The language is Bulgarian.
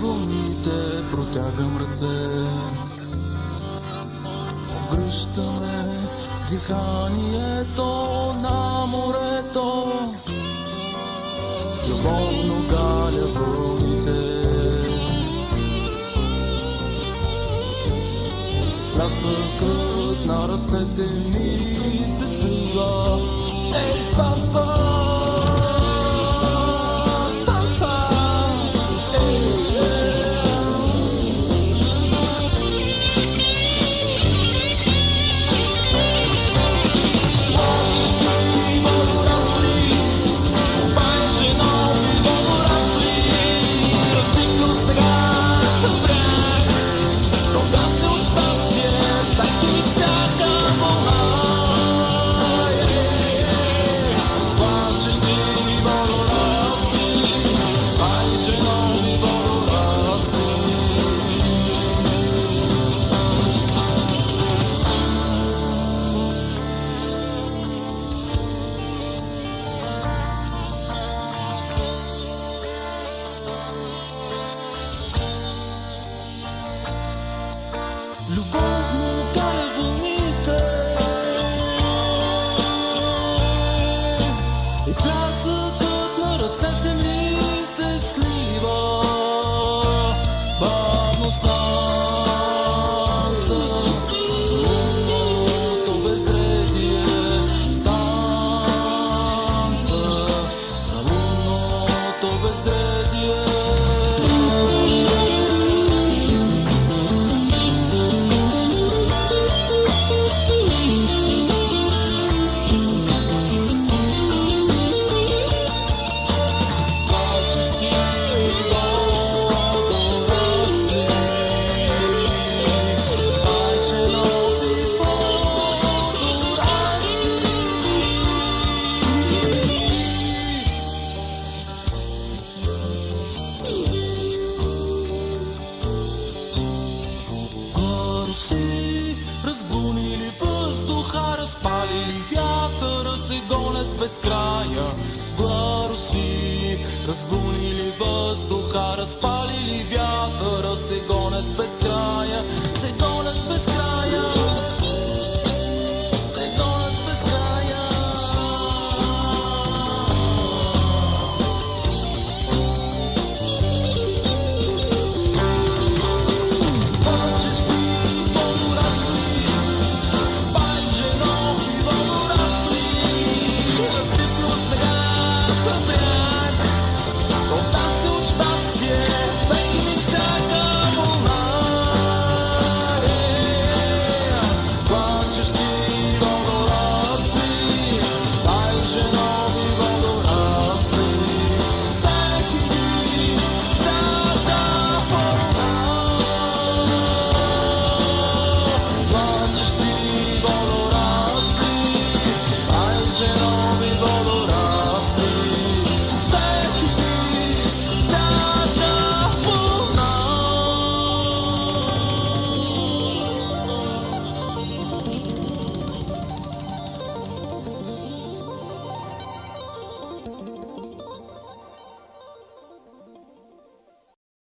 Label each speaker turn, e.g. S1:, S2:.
S1: вълните протягам ръце. Обгръщаме диханието на морето. Любовно галя вълните. Лясъкът на ръцете ми се слива. Ей, станца! Паруси, разбунили въздуха, разпалили вятъра се гонят без края. Паруси, разбунили въздуха, разпалили вятъра се гонят